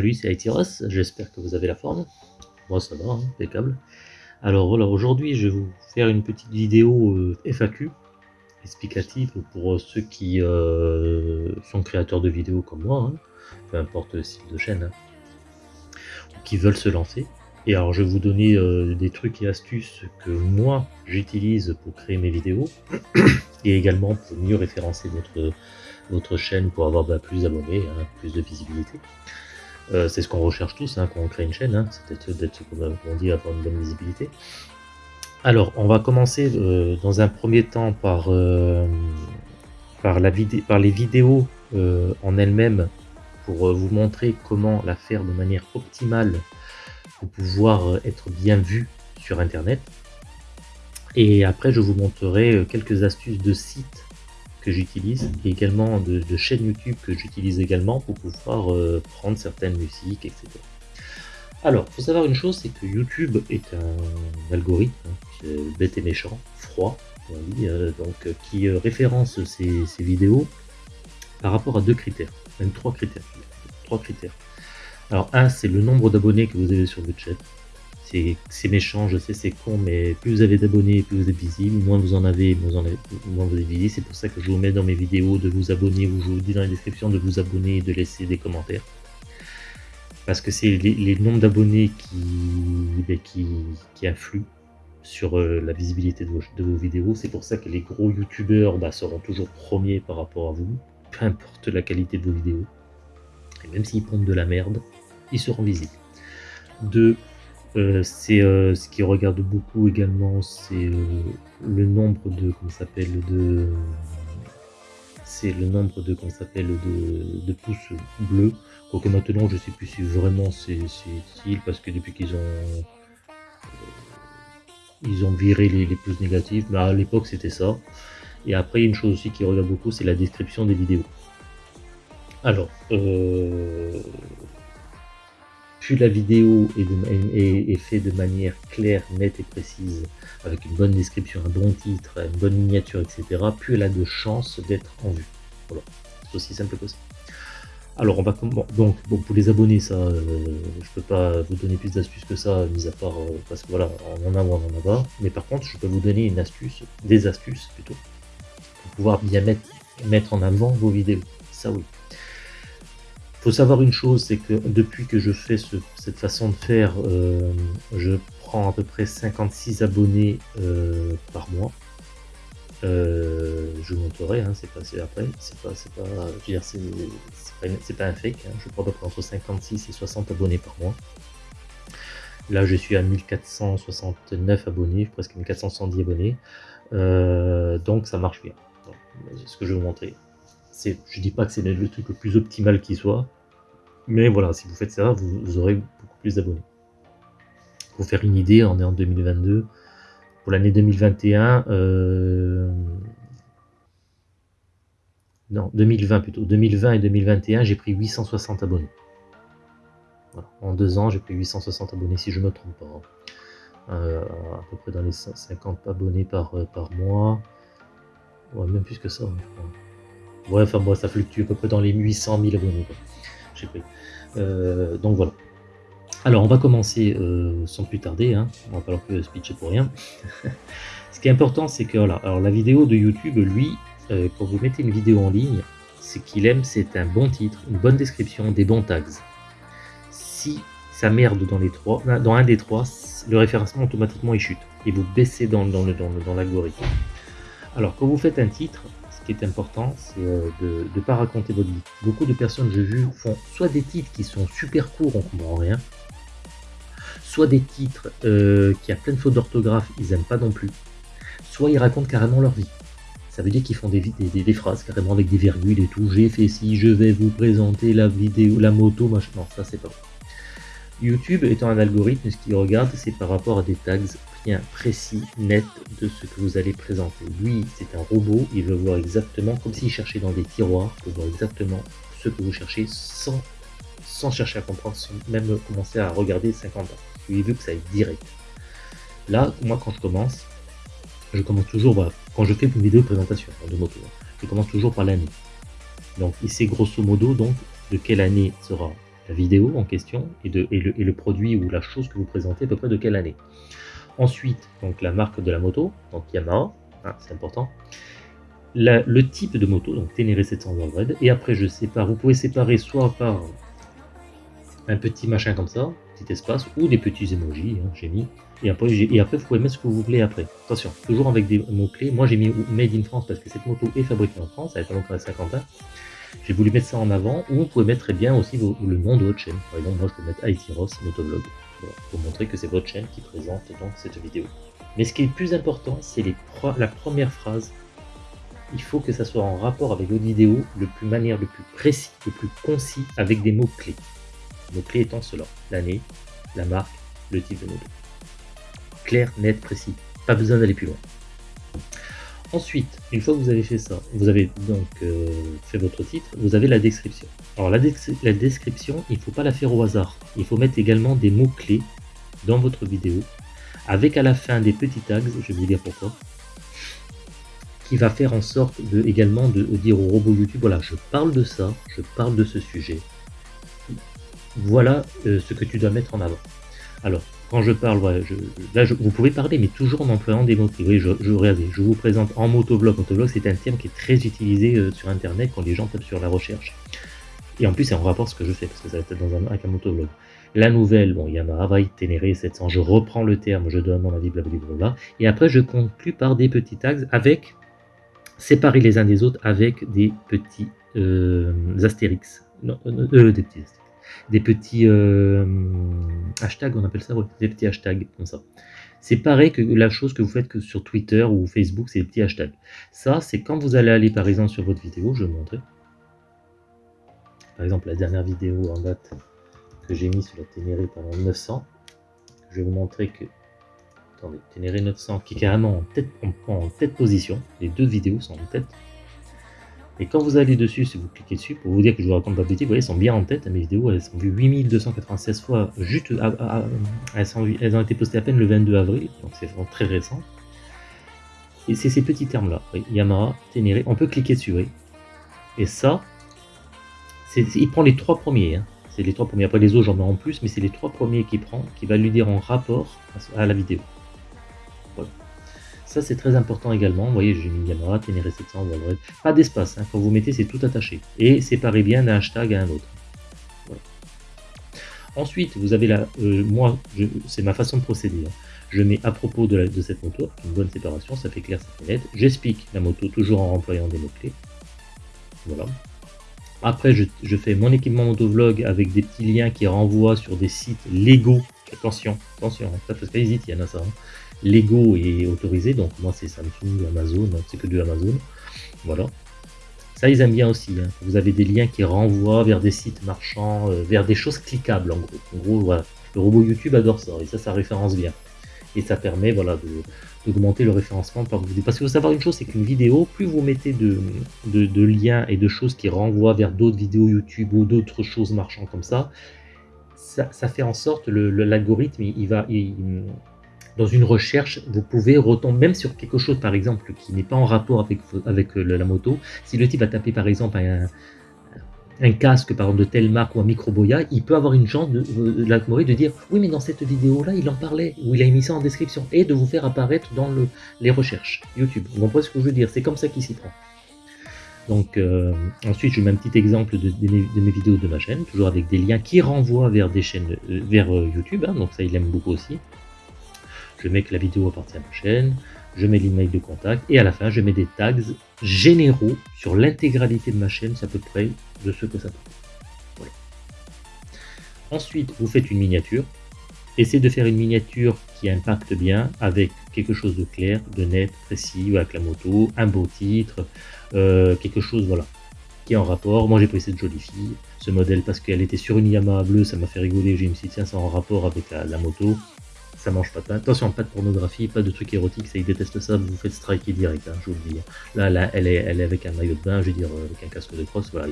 Salut, c'est Aitiros, j'espère que vous avez la forme. Moi ça va, hein, impeccable. Alors voilà, aujourd'hui je vais vous faire une petite vidéo euh, FAQ explicative pour ceux qui euh, sont créateurs de vidéos comme moi, hein, peu importe le style de chaîne, hein, ou qui veulent se lancer. Et alors je vais vous donner euh, des trucs et astuces que moi j'utilise pour créer mes vidéos, et également pour mieux référencer votre, votre chaîne pour avoir bah, plus d'abonnés, plus de visibilité. Euh, c'est ce qu'on recherche tous hein, quand on crée une chaîne, hein. c'est d'être, comme on dit, avoir une bonne visibilité. Alors, on va commencer euh, dans un premier temps par, euh, par les vidéos en elles-mêmes pour vous montrer comment la faire de manière optimale pour pouvoir être bien vu sur Internet. Et après, je vous montrerai quelques astuces de sites que j'utilise et également de, chaînes YouTube que j'utilise également pour pouvoir euh, prendre certaines musiques, etc. Alors, faut savoir une chose, c'est que YouTube est un algorithme hein, bête et méchant, froid, euh, donc euh, qui référence ces, vidéos par rapport à deux critères, même trois critères. Trois critères. Alors un, c'est le nombre d'abonnés que vous avez sur votre chaîne c'est méchant, je sais, c'est con, mais plus vous avez d'abonnés, plus vous êtes visible, moins vous en avez, moins vous, en avez, moins vous êtes visible. C'est pour ça que je vous mets dans mes vidéos de vous abonner, ou je vous dis dans la description de vous abonner et de laisser des commentaires. Parce que c'est les, nombres d'abonnés qui, ben, influent sur euh, la visibilité de vos, vidéos. C'est pour ça que les gros youtubeurs bah, seront toujours premiers par rapport à vous, peu importe la qualité de vos vidéos. Et même s'ils pompent de la merde, ils seront visibles. De euh, c'est euh, ce qui regarde beaucoup également, c'est euh, le nombre de comment s'appelle de c'est le nombre de comment s'appelle de, de, pouces bleus. Quoique maintenant je sais plus si vraiment c'est utile parce que depuis qu'ils ont ils ont viré les, les pouces négatifs, mais à l'époque c'était ça. Et après une chose aussi qui regarde beaucoup c'est la description des vidéos. Alors euh, la vidéo est, faite de manière claire, nette et précise, avec une bonne description, un bon titre, une bonne miniature, etc., plus elle a de chances d'être en vue. Voilà, c'est aussi simple que ça. Alors on va donc bon pour les abonnés ça euh, je peux pas vous donner plus d'astuces que ça mis à part euh, parce que voilà on en a ou on en a pas mais par contre je peux vous donner une astuce des astuces plutôt pour pouvoir bien mettre mettre en avant vos vidéos ça oui faut savoir une chose, c'est que depuis que je fais cette façon de faire, euh, je prends à peu près 56 abonnés euh, par mois. Euh, je vous montrerai, hein, c'est pas après, c'est pas, c'est pas, c'est pas, un fake. Hein. je prends à peu près entre 56 et 60 abonnés par mois. Là, je suis à 1469 abonnés, presque 1470 abonnés. donc, ça marche bien. C'est ce que je vais vous montrer je dis pas que c'est le truc le plus optimal qui soit, mais voilà, si vous faites ça, vous, aurez beaucoup plus d'abonnés. Pour faire une idée, on est en 2022. Pour l'année 2021, euh, non, 2020 plutôt. 2020 et 2021, j'ai pris 860 abonnés. En deux ans, j'ai pris 860 abonnés, si je ne me trompe pas. Euh, à peu près dans les 50 abonnés par, euh, par mois. Ouais, même plus que ça, je crois. Ouais, enfin moi ça fluctue à peu près dans les 800 000 abonnés. Euh, donc voilà. Alors on va commencer euh, sans plus tarder, hein. on va pas leur que speecher pour rien. Ce qui est important c'est que voilà, alors la vidéo de YouTube, lui, euh, quand vous mettez une vidéo en ligne, ce qu'il aime c'est un bon titre, une bonne description, des bons tags. Si ça merde dans les trois, dans un des trois, le référencement automatiquement il chute et vous baissez dans, dans l'algorithme. Alors quand vous faites un titre, important, c'est euh, de ne pas raconter votre vie. Beaucoup de personnes, j'ai vu, font soit des titres qui sont super courts, on comprend rien, soit des titres euh, qui a plein de fautes d'orthographe, ils aiment pas non plus, soit ils racontent carrément leur vie. Ça veut dire qu'ils font des, des, des, phrases carrément avec des virgules et tout. J'ai fait si, je vais vous présenter la vidéo, la moto, machin. Ça c'est pas. YouTube étant un algorithme, ce qu'il regarde, c'est par rapport à des tags bien précis, net de ce que vous allez présenter. Lui, c'est un robot, il veut voir exactement, comme s'il cherchait dans des tiroirs, pour voir exactement ce que vous cherchez sans, chercher à comprendre, sans même commencer à regarder 50 ans. Il veut que ça aille direct. Là, moi, quand je commence, je commence toujours, voilà, quand je fais une vidéo de présentation de moto, je commence toujours par l'année. Donc, il sait grosso modo donc de quelle année sera vidéo en question et, le, produit ou la chose que vous présentez à peu près de quelle année. Ensuite, donc la marque de la moto, donc Yamaha, hein, c'est important. le type de moto, donc Ténéré 700 Red, et après je sépare, vous pouvez séparer soit par un petit machin comme ça, petit espace, ou des petits emojis, hein, j'ai mis, et après, vous pouvez mettre ce que vous voulez après. Attention, toujours avec des mots-clés, moi j'ai mis Made in France parce que cette moto est fabriquée en France, elle est longtemps à Saint-Quentin, j'ai voulu mettre ça en avant, ou vous pouvez mettre très bien aussi le nom de votre chaîne. Par exemple, moi je peux mettre Ross Motovlog, pour montrer que c'est votre chaîne qui présente donc cette vidéo. Mais ce qui est le plus important, c'est la première phrase. Il faut que ça soit en rapport avec votre vidéo, le plus manière, le plus précis, le plus concis, avec des mots-clés. Mots-clés étant cela, l'année, la marque, le type de moto. Clair, net, précis. Pas besoin d'aller plus loin. Ensuite, une fois que vous avez fait ça, vous avez donc euh, fait votre titre, vous avez la description. Alors la, description, il ne faut pas la faire au hasard. Il faut mettre également des mots-clés dans votre vidéo, avec à la fin des petits tags, je vais vous dire pourquoi, qui va faire en sorte de, également de dire au robot YouTube, voilà, je parle de ça, je parle de ce sujet. Voilà euh, ce que tu dois mettre en avant. Alors, quand je parle, là, vous pouvez parler, mais toujours en employant des mots-clés. Oui, je, je, je vous présente en motovlog. Motovlog, c'est un terme qui est très utilisé euh, sur Internet quand les gens tapent sur la recherche. Et en plus, c'est en rapport ce que je fais, parce que ça va être dans un, avec un motovlog. La nouvelle, bon, Yamaha Vai Ténéré 700, je reprends le terme, je donne mon avis, blablabla. Et après, je conclue par des petits tags avec, séparés les uns des autres, avec des petits euh, astérix. Non, euh des petits astérix des petits euh, hashtags, on appelle ça, des petits hashtags comme ça. C'est pareil que la chose que vous faites que sur Twitter ou Facebook, c'est des petits hashtags. Ça, c'est quand vous allez aller par exemple sur votre vidéo, je vais vous montrer. Par exemple, la dernière vidéo en date que j'ai mis sur la Ténéré pendant 900, je vais vous montrer que attendez, Ténéré 900 qui est carrément en tête, en tête position, les deux vidéos sont en tête, et quand vous allez dessus, si vous cliquez dessus, pour vous dire que je vous raconte pas de bêtises, vous voyez, elles sont bien en tête, mes vidéos, elles sont vues 8296 fois, juste, elles, ont été postées à peine le 22 avril, donc c'est vraiment très récent. Et c'est ces petits termes-là, Yamaha, Ténéré, on peut cliquer dessus, oui. Et ça, il prend les trois premiers, hein. c'est les trois premiers, après les autres j'en mets en plus, mais c'est les trois premiers qu'il prend, qui va lui dire en rapport à la vidéo. Ça, c'est très important également. Vous voyez, j'ai mis Yamaha, Ténéré 700, Pas d'espace. Hein. Quand vous mettez, c'est tout attaché. Et séparez bien d'un hashtag à un autre. Ensuite, vous avez la... Euh, moi, c'est ma façon de procéder. Hein. Je mets à propos de, cette moto, une bonne séparation, ça fait clair, ça fait net. J'explique la moto toujours en employant des mots-clés. Voilà. Après, je, fais mon équipement motovlog avec des petits liens qui renvoient sur des sites légaux. Attention, attention, hein. parce il y en a ça. Lego est autorisé, donc moi c'est Samsung, Amazon, c'est que du Amazon. Voilà. Ça, ils aiment bien aussi. Hein. Vous avez des liens qui renvoient vers des sites marchands, euh, vers des choses cliquables en gros. En gros, voilà. Le robot YouTube adore ça, et ça, ça référence bien. Et ça permet voilà, d'augmenter le référencement par vidéo. Parce qu'il faut savoir une chose, c'est qu'une vidéo, plus vous mettez de, de, liens et de choses qui renvoient vers d'autres vidéos YouTube ou d'autres choses marchands comme ça, ça, fait en sorte le l'algorithme, il, va, dans une recherche, vous pouvez retomber même sur quelque chose, par exemple, qui n'est pas en rapport avec, euh, la moto. Si le type va taper, par exemple, un, casque, par exemple, de telle marque ou un micro-boya, il peut avoir une chance de, de, de dire « Oui, mais dans cette vidéo-là, il en parlait, ou il a mis ça en description. » Et de vous faire apparaître dans le, les recherches YouTube. Vous comprenez ce que je veux dire? C'est comme ça qu'il s'y prend. Donc, euh, ensuite, je mets un petit exemple de, mes vidéos de ma chaîne, toujours avec des liens qui renvoient vers des chaînes, euh, vers YouTube, hein, donc ça, il aime beaucoup aussi je mets que la vidéo appartient à ma chaîne, je mets l'email de contact, et à la fin, je mets des tags généraux sur l'intégralité de ma chaîne, c'est à peu près de ce que ça peut. Ensuite, vous faites une miniature. Essayez de faire une miniature qui impacte bien avec quelque chose de clair, de net, précis, avec la moto, un beau titre, euh, quelque chose voilà, qui est en rapport. Moi j'ai pris cette jolie fille, ce modèle parce qu'elle était sur une Yamaha bleue, ça m'a fait rigoler, j'ai me suis tiens c'est en rapport avec la moto ça mange pas. Attention, pas de pornographie, pas de trucs érotiques, ça ils détestent ça, vous vous faites striker direct, hein, je vous le dis. Là, là elle, est, avec un maillot de bain, je veux dire, euh, avec un casque de crosse, voilà,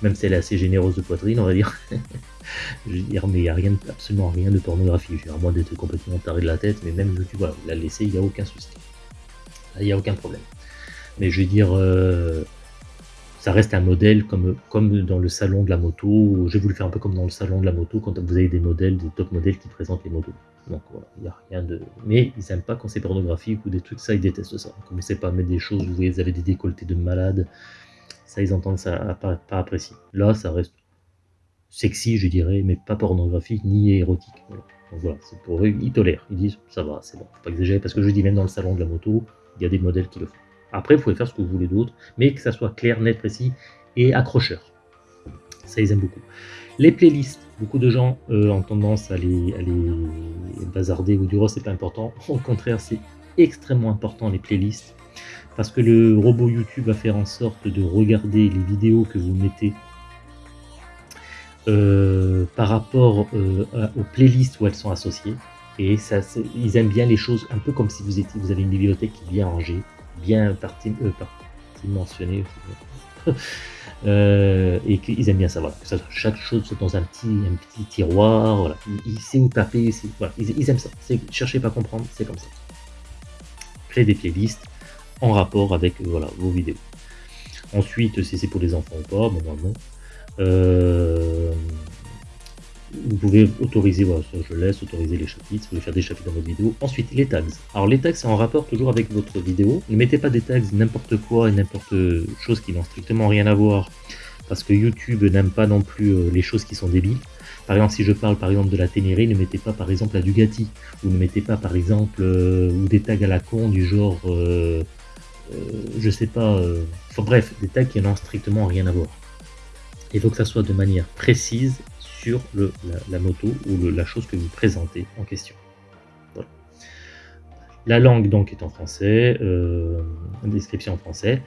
même si elle est assez généreuse de poitrine, on va dire. je veux dire, mais il n'y a rien, absolument rien de pornographie, je veux dire, à moins d'être complètement taré de la tête, mais même, tu vois, la laisser, il n'y a aucun souci. il n'y a aucun problème. Mais je veux dire, euh, ça reste un modèle comme, comme dans le salon de la moto. J'ai voulu faire un peu comme dans le salon de la moto quand vous avez des modèles, des top modèles qui présentent les motos. Donc voilà, il n'y a rien de. Mais ils n'aiment pas quand c'est pornographique ou des trucs, ça ils détestent ça. Commencez pas mettre des choses où vous avez des décolletés de malades. Ça ils entendent ça pas, pas apprécier. Là ça reste sexy, je dirais, mais pas pornographique ni érotique. Donc voilà, c'est pour eux, ils tolèrent. Ils disent ça va, c'est bon, faut pas exagérer parce que je dis même dans le salon de la moto, il y a des modèles qui le font. Après, vous pouvez faire ce que vous voulez d'autre, mais que ça soit clair, net, précis et accrocheur. Ça, ils aiment beaucoup. Les playlists, beaucoup de gens euh, ont tendance à les, bazarder ou dire oh, c'est pas important. Au contraire, c'est extrêmement important les playlists parce que le robot YouTube va faire en sorte de regarder les vidéos que vous mettez euh, par rapport euh, aux playlists où elles sont associées. Et ça, ils aiment bien les choses un peu comme si vous étiez, vous avez une bibliothèque bien rangée, bien partie, euh. Euh, et qu'ils aiment bien ça, voilà, que ça, chaque chose soit dans un petit, un petit tiroir, voilà. il, sait où taper, voilà, ils, aiment ça, cherchez pas à comprendre, c'est comme ça. Créer des playlists en rapport avec voilà, vos vidéos. Ensuite, si c'est pour les enfants ou pas, bon, non. Euh, vous pouvez autoriser, voilà, je laisse autoriser les chapitres, vous pouvez faire des chapitres dans votre vidéo. Ensuite, les tags. Alors les tags, c'est en rapport toujours avec votre vidéo. Ne mettez pas des tags n'importe quoi et n'importe chose qui n'ont strictement rien à voir, parce que YouTube n'aime pas non plus euh, les choses qui sont débiles. Par exemple, si je parle par exemple de la Ténéré, ne mettez pas par exemple la Dugati, ou ne mettez pas par exemple euh, ou des tags à la con du genre, euh, je sais pas, enfin bref, des tags qui n'ont strictement rien à voir. Il faut que ça soit de manière précise le, la, moto ou la chose que vous présentez en question. La langue donc est en français, euh, description en français,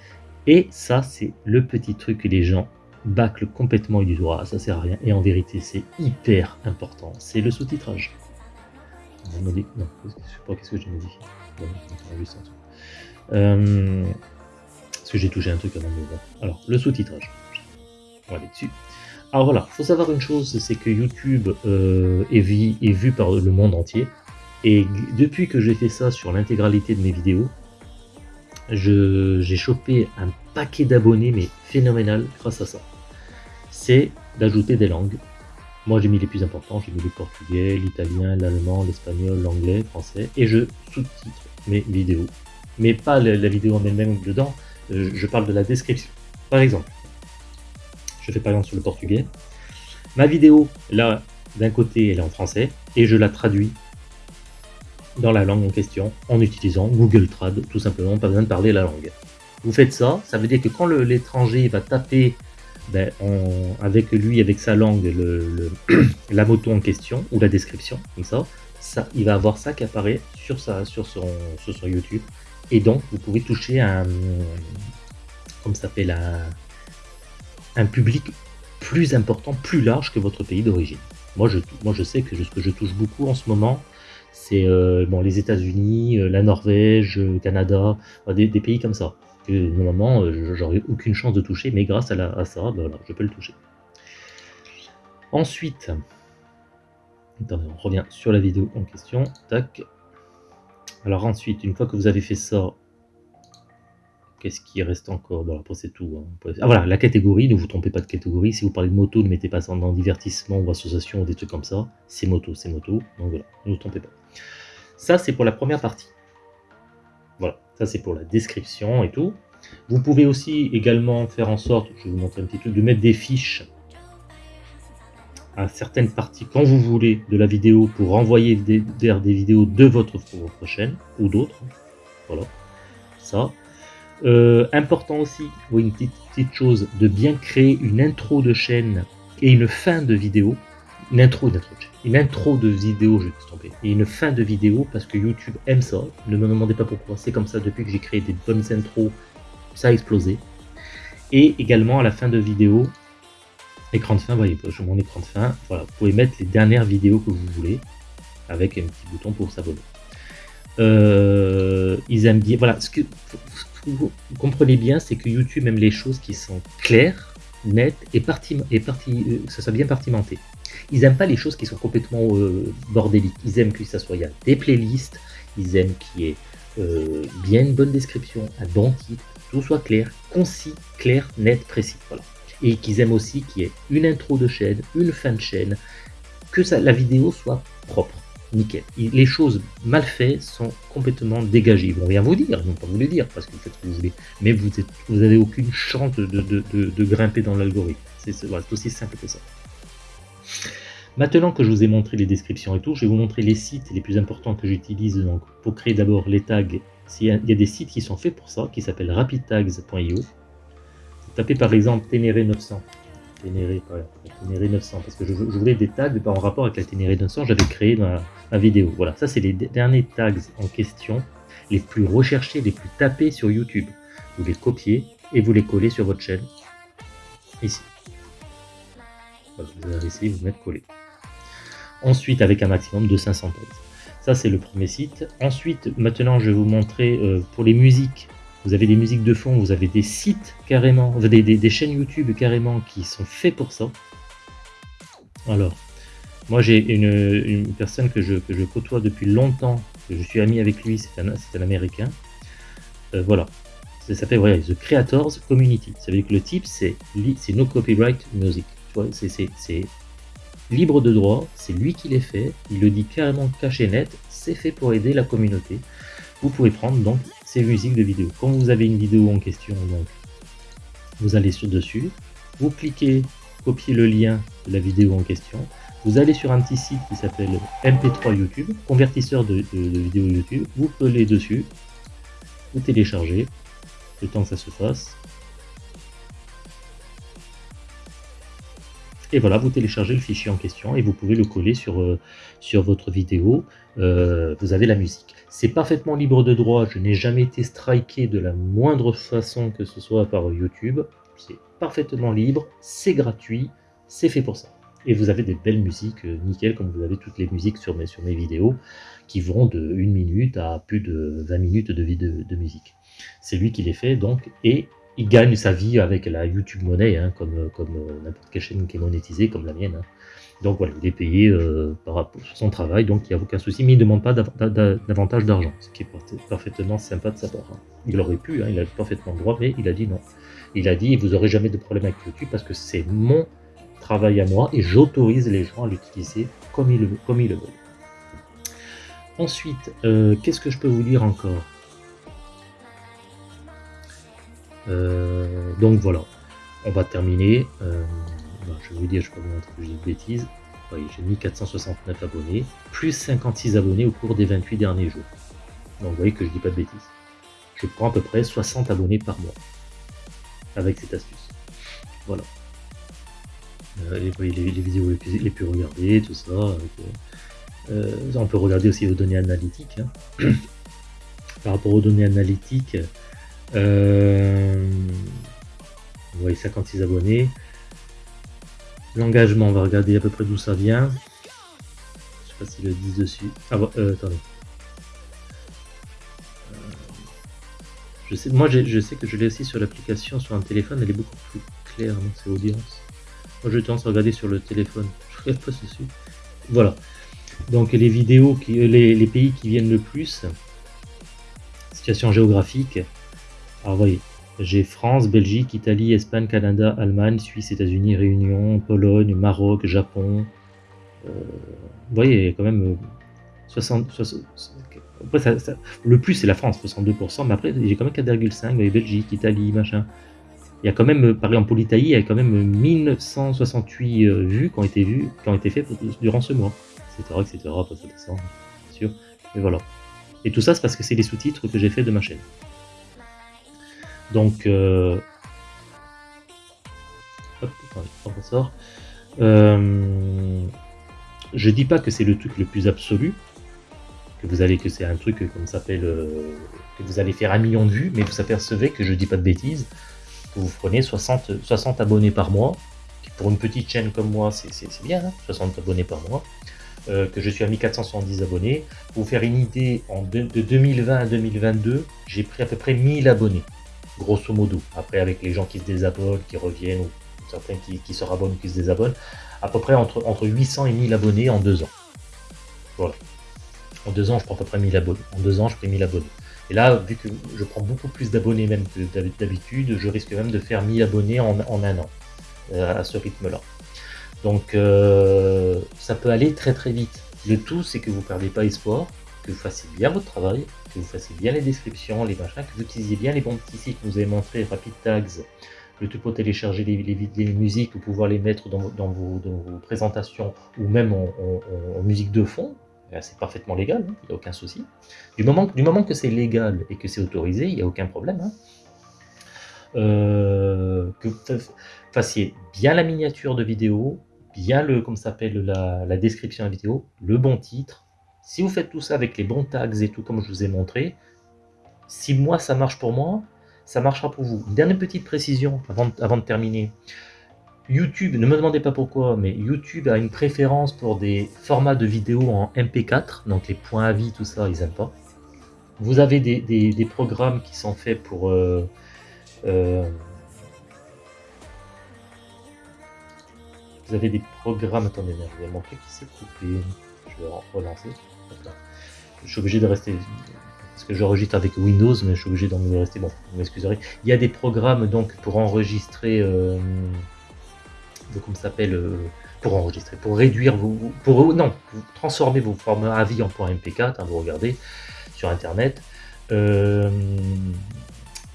et ça c'est le petit truc que les gens bâclent complètement du droit, ça sert à rien, et en vérité c'est hyper important, c'est le sous-titrage. Non, je sais pas qu'est-ce que j'ai modifié. Euh, parce que j'ai touché un truc avant de Alors, le sous-titrage. On va aller dessus. Alors voilà, il faut savoir une chose, c'est que YouTube euh, est, vu, par le monde entier. Et depuis que j'ai fait ça sur l'intégralité de mes vidéos, j'ai chopé un paquet d'abonnés, mais phénoménal grâce à ça. C'est d'ajouter des langues. Moi j'ai mis les plus importants, j'ai mis le portugais, l'italien, l'allemand, l'espagnol, l'anglais, le français, et je sous-titre mes vidéos. Mais pas la, vidéo en elle-même dedans, je parle de la description. Par exemple, je fais par exemple sur le portugais. Ma vidéo, là, d'un côté, elle est en français, et je la traduis dans la langue en question, en utilisant Google Trad, tout simplement, pas besoin de parler la langue. Vous faites ça, ça veut dire que quand l'étranger va taper ben, avec lui, avec sa langue, la moto en question, ou la description, comme ça, il va avoir ça qui apparaît sur, sa, sur, son, sur YouTube. Et donc, vous pouvez toucher un, comme ça s'appelle, un, un public plus important, plus large que votre pays d'origine. Moi je, moi, je sais que ce que je touche beaucoup en ce moment, c'est euh, bon, les États-Unis, euh, la Norvège, le Canada, des, pays comme ça. Normalement, euh, j'aurais aucune chance de toucher, mais grâce à, ça, ben je peux le toucher. Ensuite, on revient sur la vidéo en question. Tac. Alors ensuite, une fois que vous avez fait ça, Qu'est-ce qui reste encore? Bon, c'est tout. Hein. Ah voilà, la catégorie, ne vous trompez pas de catégorie. Si vous parlez de moto, ne mettez pas ça dans divertissement ou association ou des trucs comme ça. C'est moto, c'est moto. Donc voilà, ne vous trompez pas. Ça, c'est pour la première partie. Voilà, ça c'est pour la description et tout. Vous pouvez aussi également faire en sorte, je vais vous montrer un petit truc, de mettre des fiches à certaines parties quand vous voulez de la vidéo pour envoyer des, des vidéos de votre, votre chaîne ou d'autres. Voilà, ça. Euh, important aussi, oui, une petite, chose, de bien créer une intro de chaîne et une fin de vidéo. Une intro, une intro de, une intro de vidéo, je vais tromper, et une fin de vidéo parce que YouTube aime ça. Ne me demandez pas pourquoi, c'est comme ça depuis que j'ai créé des bonnes intros, ça a explosé. Et également à la fin de vidéo, écran de fin, voyez, je mon écran de fin, voilà, vous pouvez mettre les dernières vidéos que vous voulez avec un petit bouton pour s'abonner. Euh, ils aiment bien, voilà, ce que vous comprenez bien, c'est que YouTube aime les choses qui sont claires, nettes et, parti, et parti, euh, que ça soit bien partimenté. Ils n'aiment pas les choses qui sont complètement euh, bordéliques. Ils aiment que ça soit y a des playlists, ils aiment qu'il y ait euh, bien une bonne description, un bon titre, tout soit clair, concis, clair, net, précis. Voilà. Et qu'ils aiment aussi qu'il y ait une intro de chaîne, une fin de chaîne, que la vidéo soit propre, nickel. Les choses mal faites sont complètement dégagées. Ils vont rien vous dire, ils vont pas vous le dire parce que vous faites ce que vous voulez. Mais vous n'avez aucune chance de, grimper dans l'algorithme. C'est aussi simple que ça. Maintenant que je vous ai montré les descriptions et tout, je vais vous montrer les sites les plus importants que j'utilise pour créer d'abord les tags. Il y, a, des sites qui sont faits pour ça, qui s'appellent rapidtags.io. Tapez par exemple Ténéré 900. Ténéré, 900, parce que je, voulais des tags en rapport avec la Ténéré 900, j'avais créé ma, vidéo. Voilà, ça c'est les derniers tags en question, les plus recherchés, les plus tapés sur YouTube. Vous les copiez et vous les collez sur votre chaîne, ici. Vous allez essayer de vous mettre collé. Ensuite, avec un maximum de 500 tags. Ça, c'est le premier site. Ensuite, maintenant, je vais vous montrer euh, pour les musiques. Vous avez des musiques de fond, vous avez des sites carrément, des, des, chaînes YouTube carrément qui sont faits pour ça. Alors, moi j'ai une, personne que je, côtoie depuis longtemps, que je suis ami avec lui, c'est un, un, américain. Euh, voilà, ça s'appelle voilà, The Creators Community. Ça veut dire que le type c'est No Copyright Music. C'est libre de droit, c'est lui qui les fait, il le dit carrément caché net, c'est fait pour aider la communauté. Vous pouvez prendre donc ces musiques de vidéo. Quand vous avez une vidéo en question, donc, vous allez sur dessus, vous cliquez, copiez le lien de la vidéo en question, vous allez sur un petit site qui s'appelle MP3 YouTube, convertisseur de, de, vidéos YouTube, vous collez dessus, vous téléchargez, le temps que ça se fasse, Et voilà, vous téléchargez le fichier en question et vous pouvez le coller sur, euh, votre vidéo. Euh, vous avez la musique. C'est parfaitement libre de droit. Je n'ai jamais été striké de la moindre façon que ce soit par YouTube. C'est parfaitement libre, c'est gratuit, c'est fait pour ça. Et vous avez des belles musiques, euh, nickel, comme vous avez toutes les musiques sur mes, vidéos, qui vont de 1 minute à plus de 20 minutes de, de, de musique. C'est lui qui les fait, donc, et il gagne sa vie avec la YouTube monnaie, hein, comme, euh, n'importe quelle chaîne qui est monétisée, comme la mienne. Hein. Donc voilà, il est payé euh, par à son travail, donc il n'y a aucun souci, mais il ne demande pas davantage d'argent, ce qui est parfaitement sympa de sa part. Hein. Il aurait pu, il a parfaitement le droit, mais il a dit non. Il a dit, vous n'aurez jamais de problème avec YouTube parce que c'est mon travail à moi et j'autorise les gens à l'utiliser comme ils, comme ils le veulent. Ensuite, euh, qu'est-ce que je peux vous dire encore? Donc voilà, on va terminer. Euh, je vais vous dire, je ne pas vous montrer que j'ai de bêtises. j'ai mis 469 abonnés, plus 56 abonnés au cours des 28 derniers jours. Donc vous voyez que je dis pas de bêtises. Je prends à peu près 60 abonnés par mois avec cette astuce. Voilà. Euh, voyez les, vidéos les plus, regardées, tout ça. on peut regarder aussi vos données analytiques. Hein. Par rapport aux données analytiques, euh, vous voyez 56 abonnés. L'engagement, on va regarder à peu près d'où ça vient. Je sais pas le disent dessus. Ah, euh, attendez. Euh, moi, je sais que je l'ai aussi sur l'application sur un téléphone. Elle est beaucoup plus claire, donc c'est audience. Moi, je tendance à regarder sur le téléphone. Je regarde pas dessus. Voilà. Donc les vidéos, les, les pays qui viennent le plus, situation géographique, alors voyez, j'ai France, Belgique, Italie, Espagne, Canada, Allemagne, Suisse, États-Unis, Réunion, Pologne, Maroc, Japon. Euh, vous voyez, il y a quand même 60, euh, le plus c'est la France, 62%, mais après j'ai quand même 4,5, voyez, Belgique, Italie, machin. Il y a quand même, par exemple pour l'Italie, il y a quand même 1968 euh, vues qui ont été vues, qui ont été faites durant ce mois, etc., etc., pas sûr, et voilà. Et tout ça, c'est parce que c'est les sous-titres que j'ai fait de ma chaîne. Donc, euh, hop. Euh, je dis pas que c'est le truc le plus absolu, que vous allez que c'est un truc comme s'appelle euh, que vous allez faire un million de vues, mais vous apercevez que je dis pas de bêtises, que vous prenez 60, 60 abonnés par mois, pour une petite chaîne comme moi c'est bien, 60 hein, abonnés par mois, euh, que je suis à 1470 abonnés. Pour vous faire une idée, en de 2020 à 2022, j'ai pris à peu près 1000 abonnés grosso modo. Après, avec les gens qui se désabonnent, qui reviennent, ou certains qui, se rabonnent, qui se désabonnent, à peu près entre, entre 800 et 1000 abonnés en deux ans. Voilà. En deux ans, je prends à peu près 1000 abonnés. En deux ans, je fais 1000 abonnés. Et là, vu que je prends beaucoup plus d'abonnés même que d'habitude, je risque même de faire 1000 abonnés en, un an, euh, à ce rythme-là. Donc euh, ça peut aller très très vite. Le tout, c'est que vous ne perdez pas espoir, que vous fassiez bien votre travail, que vous fassiez bien les descriptions, les machins, que vous utilisiez bien les bons petits sites que vous avez montrés, Rapid Tags, le tout pour télécharger les, musiques ou pouvoir les mettre dans, vos, présentations ou même en, musique de fond, c'est parfaitement légal, hein, il n'y a aucun souci. Du moment, du moment que c'est légal et que c'est autorisé, il n'y a aucun problème. Hein. Euh, que vous fassiez bien la miniature de vidéo, bien le, comme s'appelle la, la description de la vidéo, le bon titre. Si vous faites tout ça avec les bons tags et tout comme je vous ai montré, si moi ça marche pour moi, ça marchera pour vous. Dernière petite précision avant, de terminer. YouTube, ne me demandez pas pourquoi, mais YouTube a une préférence pour des formats de vidéos en MP4, donc les points à vie, tout ça, ils n'aiment pas. Vous avez des, des, programmes qui sont faits pour... Euh, euh, vous avez des programmes... Attendez, il y a mon truc qui s'est coupé. Je vais relancer. Je suis obligé de rester parce que j'enregistre avec Windows, mais je suis obligé d'en rester. Bon, vous m'excuserez. Il y a des programmes donc pour enregistrer, euh, comment s'appelle, euh, pour enregistrer, pour réduire vos, pour non, transformer vos formats AVI en .mp4. Hein, vous regardez sur Internet. Euh,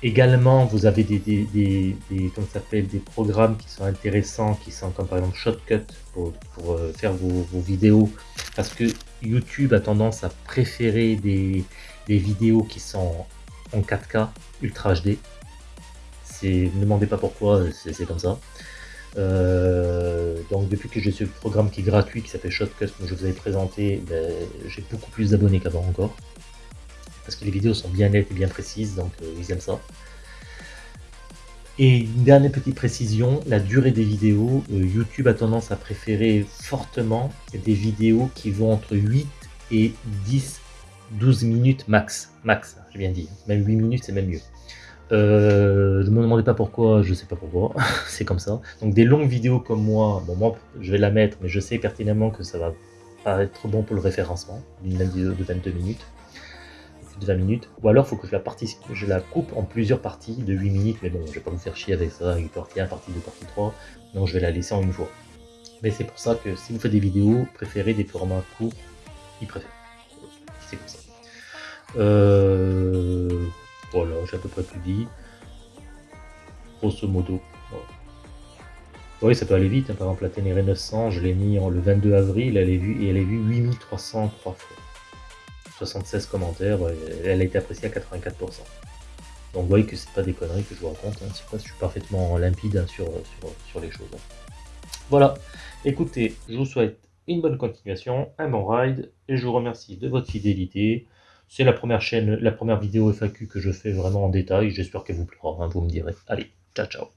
également, vous avez des, des, des, des programmes qui sont intéressants, qui sont comme par exemple Shotcut pour, pour faire vos, vos, vidéos, parce que YouTube a tendance à préférer des, vidéos qui sont en 4K Ultra HD. Ne demandez pas pourquoi, c'est comme ça. Euh, donc depuis que j'ai ce programme qui est gratuit, qui s'appelle Shotcut, comme je vous avais présenté, ben, j'ai beaucoup plus d'abonnés qu'avant encore. Parce que les vidéos sont bien nettes et bien précises, donc euh, ils aiment ça. Et une dernière petite précision, la durée des vidéos, euh, YouTube a tendance à préférer fortement des vidéos qui vont entre 8 et 10 12 minutes max. Max, j'ai bien dit. Même 8 minutes, c'est même mieux. Euh, ne me demandez pas pourquoi, je sais pas pourquoi, c'est comme ça. Donc des longues vidéos comme moi, bon moi je vais la mettre, mais je sais pertinemment que ça va pas être bon pour le référencement, une vidéo de 22 minutes, de 20 minutes, ou alors faut que je la, je la coupe en plusieurs parties de 8 minutes, mais bon, je vais pas vous faire chier avec ça, avec partie 1, partie 2, partie 3, donc je vais la laisser en une fois. Mais c'est pour ça que si vous faites des vidéos, préférez des formats courts, ils préfèrent c'est comme ça. Euh, voilà, j'ai à peu près tout dit. Grosso modo. Oui, ça peut aller vite. Hein. Par exemple, la Ténéré 900, je l'ai mis en, le 22 avril, elle est vue, et elle est vue 8303 fois. 76 commentaires, elle a été appréciée à 84%. Donc vous voyez que c'est pas des conneries que je vous raconte, hein. je suis parfaitement limpide hein, sur, sur, les choses. Voilà, écoutez, je vous souhaite une bonne continuation, un bon ride, et je vous remercie de votre fidélité. C'est la première chaîne, la première vidéo FAQ que je fais vraiment en détail, j'espère qu'elle vous plaira, hein, vous me direz. Allez, ciao ciao